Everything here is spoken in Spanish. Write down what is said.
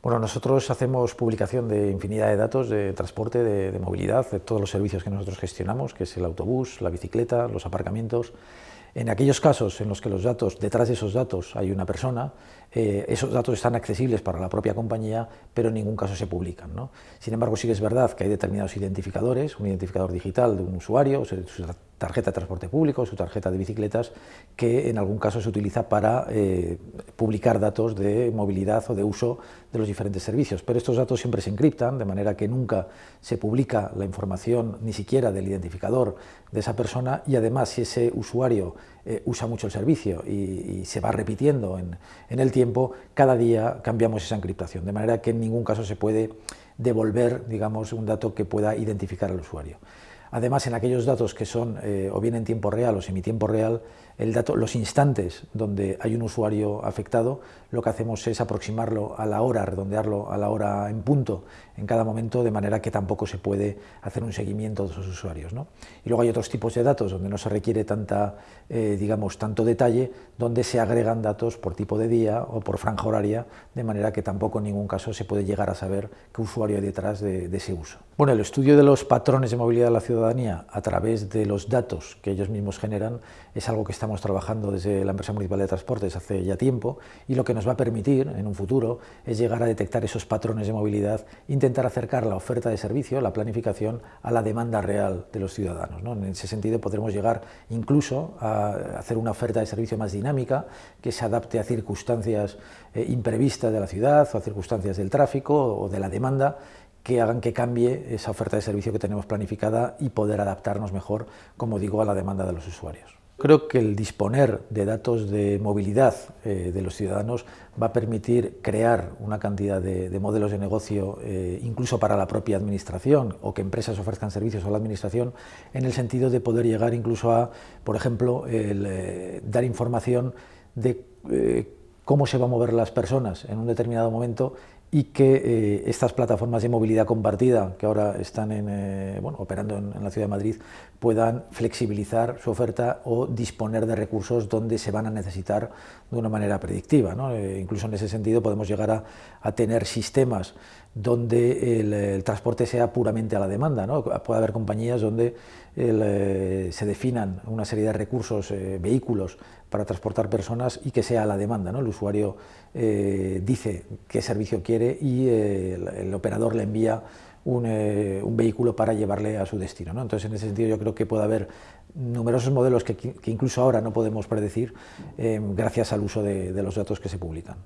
Bueno, nosotros hacemos publicación de infinidad de datos de transporte, de, movilidad, de todos los servicios que nosotros gestionamos, que es el autobús, la bicicleta, los aparcamientos. En aquellos casos en los que los datos, detrás de esos datos hay una persona, eh, esos datos están accesibles para la propia compañía, pero en ningún caso se publican. ¿no? Sin embargo, sí que es verdad que hay determinados identificadores, un identificador digital de un usuario, su tarjeta de transporte público, su tarjeta de bicicletas, que en algún caso se utiliza para eh, publicar datos de movilidad o de uso de los diferentes servicios. Pero estos datos siempre se encriptan, de manera que nunca se publica la información ni siquiera del identificador de esa persona y además si ese usuario eh, usa mucho el servicio y, se va repitiendo en, en, el tiempo, cada día cambiamos esa encriptación, de manera que en ningún caso se puede devolver digamos, un dato que pueda identificar al usuario. Además, en aquellos datos que son eh, o bien en tiempo real o semitiempo real, los instantes donde hay un usuario afectado, lo que hacemos es aproximarlo a la hora, redondearlo a la hora en punto en cada momento, de manera que tampoco se puede hacer un seguimiento de esos usuarios. Y luego hay otros tipos de datos donde no se requiere tanta, eh, digamos, tanto detalle, donde se agregan datos por tipo de día o por franja horaria, de manera que tampoco en ningún caso se puede llegar a saber qué usuario hay detrás de, de ese uso. Bueno, el estudio de los patrones de movilidad de la a través de los datos que ellos mismos generan es algo que estamos trabajando desde la empresa municipal de transportes hace ya tiempo y lo que nos va a permitir en un futuro es llegar a detectar esos patrones de movilidad, intentar acercar la oferta de servicio, la planificación, a la demanda real de los ciudadanos. ¿no? En ese sentido podremos llegar incluso a hacer una oferta de servicio más dinámica que se adapte a circunstancias eh, imprevistas de la ciudad o a circunstancias del tráfico o de la demanda que hagan que cambie esa oferta de servicio que tenemos planificada y poder adaptarnos mejor, como digo, a la demanda de los usuarios. Creo que el disponer de datos de movilidad eh, de los ciudadanos va a permitir crear una cantidad de, de modelos de negocio, eh, incluso para la propia administración, o que empresas ofrezcan servicios a la administración, en el sentido de poder llegar incluso a, por ejemplo, eh, dar información de cómo se van a mover las personas en un determinado momento y que eh, estas plataformas de movilidad compartida que ahora están en, eh, bueno, operando en, la Ciudad de Madrid puedan flexibilizar su oferta o disponer de recursos donde se van a necesitar de una manera predictiva. ¿no? Eh, incluso en ese sentido podemos llegar a, a tener sistemas donde el, transporte sea puramente a la demanda. ¿no? Puede haber compañías donde se definan una serie de recursos, eh, vehículos para transportar personas y que sea a la demanda. ¿no? El usuario dice qué servicio quiere y el, el, operador le envía un, un, vehículo para llevarle a su destino. ¿no? Entonces, en ese sentido, yo creo que puede haber numerosos modelos que, incluso ahora no podemos predecir gracias al uso de los datos que se publican.